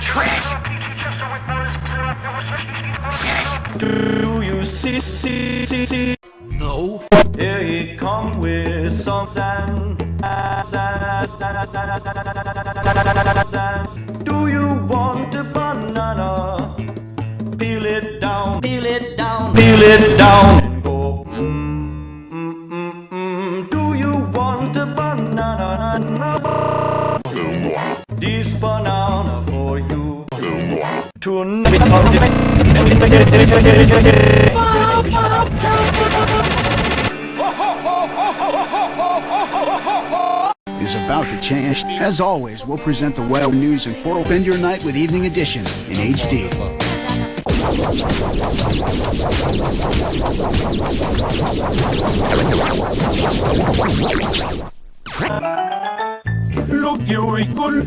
trash. Do you see, see, see, see? No. Here he come with some sand. Do you want a banana? Peel it down, peel it down, peel it down, is about to change. As always, we'll present the whale news and Fort Spend your night with Evening Edition in HD. Look, you equal.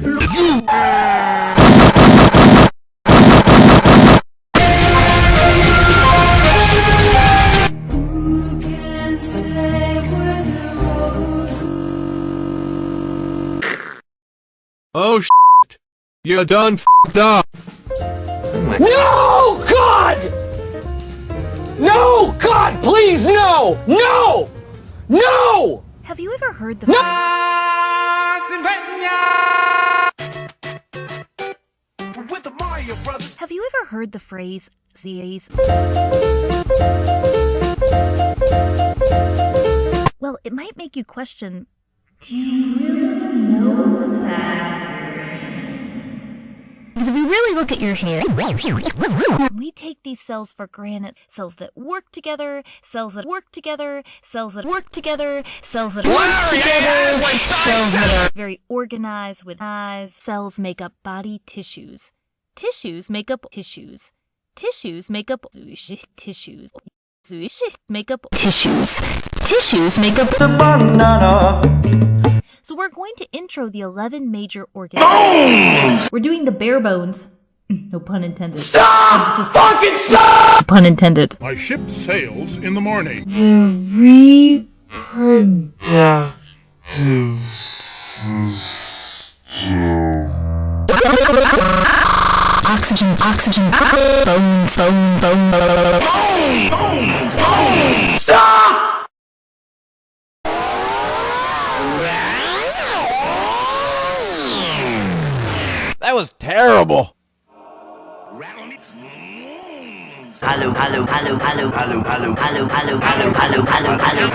Who Oh shit. You're done f***ed up. No, God! No, God, please, no! No! No! Have you ever heard the With the Mario Brothers. Have you ever heard the phrase Z's? Well, it might make you question Do you really know that? Because if we really look at your hair, we take these cells for granted. Cells that work together, cells that work together, cells that work together, cells that work together, cells that are very organized with eyes. Cells make up body tissues. Tissues make up tissues. Tissues make up tissues. Make up tissues. Tissues make up The banana. So we're going to intro the 11 major organs. Bones! We're doing the bare bones. No pun intended. Stop! Fucking stop! Pun intended. My ship sails in the morning. The Oxygen, oxygen, bones, bone, bone, bone. That was terrible. Hello, hello, hello, hello, hello, hello, hello, hello, hello, hello, hello, hello, hello,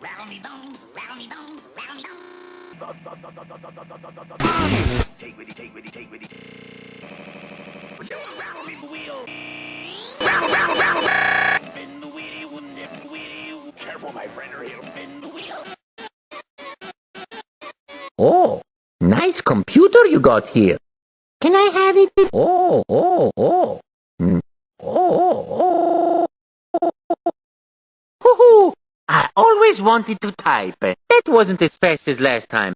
roundy bones, roundy bones, roundy bones, roundy bones. Take with it, take with it, take with it. Round the wheel. Round, round, round, round. Spin the wheel, wheel. Careful, my friend, or he'll spin the wheel. Oh, nice computer you got here. Can I have it? Oh, oh, oh. Mm. Oh, oh, oh. Hoo-hoo. I always wanted to type. That wasn't as fast as last time.